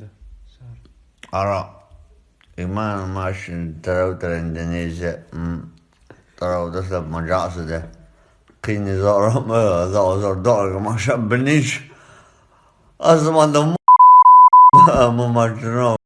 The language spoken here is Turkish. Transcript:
da. Allora, imam maşin taraftar Endonezya, taraftar da macası da. Kini zor ama zor zor doğru maşa biniş. Azmanda mu maşin